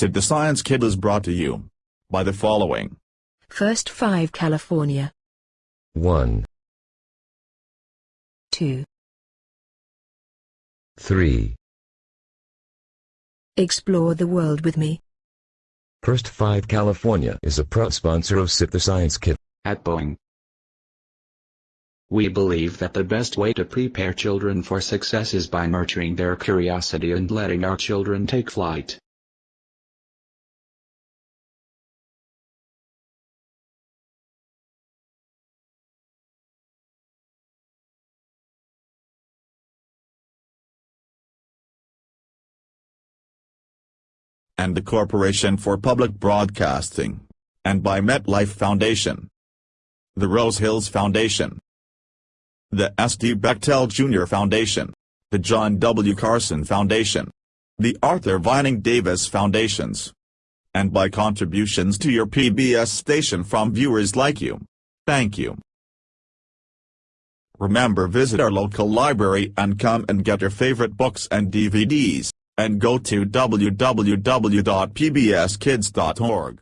Sid the Science Kid is brought to you by the following. First 5 California. 1, 2. 3. Explore the world with me. First 5 California is a proud sponsor of Sid the Science Kid. At Boeing, we believe that the best way to prepare children for success is by nurturing their curiosity and letting our children take flight. And the Corporation for Public Broadcasting, and by MetLife Foundation, the Rose Hills Foundation, the S.D. Bechtel Jr. Foundation, the John W. Carson Foundation, the Arthur Vining Davis Foundations, and by contributions to your PBS station from viewers like you. Thank you. Remember visit our local library and come and get your favorite books and DVDs and go to www.pbskids.org.